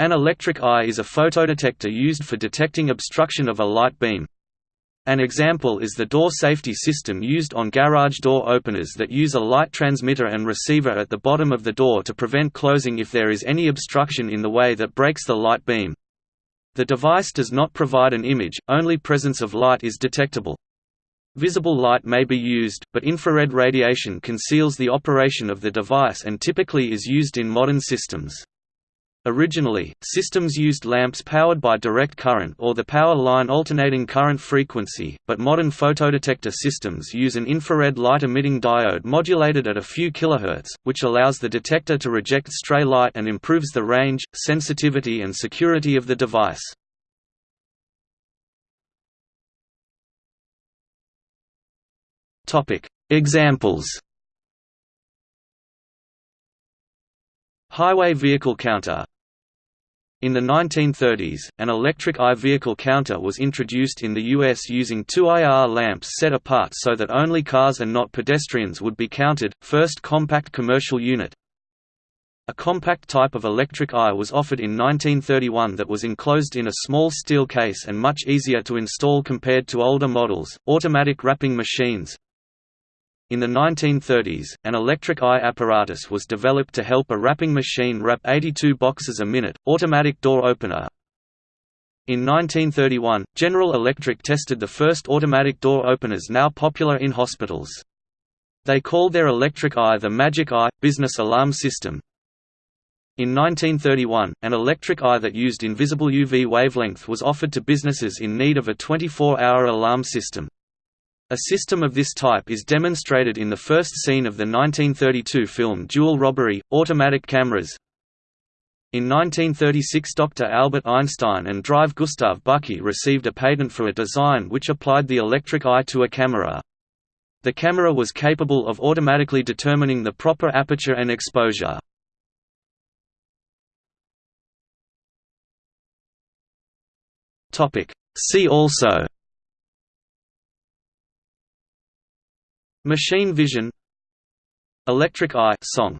An electric eye is a photodetector used for detecting obstruction of a light beam. An example is the door safety system used on garage door openers that use a light transmitter and receiver at the bottom of the door to prevent closing if there is any obstruction in the way that breaks the light beam. The device does not provide an image, only presence of light is detectable. Visible light may be used, but infrared radiation conceals the operation of the device and typically is used in modern systems. Originally, systems used lamps powered by direct current or the power line alternating current frequency, but modern photodetector systems use an infrared light-emitting diode modulated at a few kHz, which allows the detector to reject stray light and improves the range, sensitivity and security of the device. Examples Highway vehicle counter In the 1930s, an electric eye vehicle counter was introduced in the U.S. using two IR lamps set apart so that only cars and not pedestrians would be counted, first compact commercial unit. A compact type of electric eye was offered in 1931 that was enclosed in a small steel case and much easier to install compared to older models. Automatic wrapping machines, in the 1930s, an electric eye apparatus was developed to help a wrapping machine wrap 82 boxes a minute, automatic door opener. In 1931, General Electric tested the first automatic door openers now popular in hospitals. They called their electric eye the Magic Eye – business alarm system. In 1931, an electric eye that used invisible UV wavelength was offered to businesses in need of a 24-hour alarm system. A system of this type is demonstrated in the first scene of the 1932 film Jewel Robbery, Automatic Cameras. In 1936 Dr. Albert Einstein and Drive Gustav Bucky received a patent for a design which applied the electric eye to a camera. The camera was capable of automatically determining the proper aperture and exposure. See also Machine vision Electric eye song